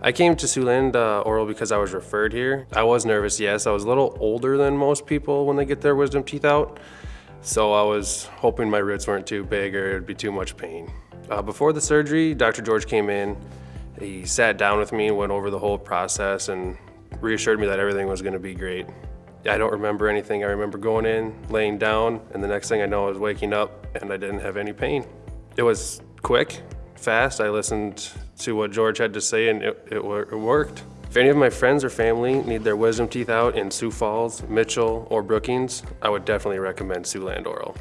I came to Siouxland uh, Oral because I was referred here. I was nervous, yes. I was a little older than most people when they get their wisdom teeth out. So I was hoping my roots weren't too big or it'd be too much pain. Uh, before the surgery, Dr. George came in. He sat down with me went over the whole process and reassured me that everything was gonna be great. I don't remember anything. I remember going in, laying down, and the next thing I know I was waking up and I didn't have any pain. It was quick, fast. I listened to what George had to say and it, it, it worked. If any of my friends or family need their wisdom teeth out in Sioux Falls, Mitchell, or Brookings, I would definitely recommend Siouxland Oral.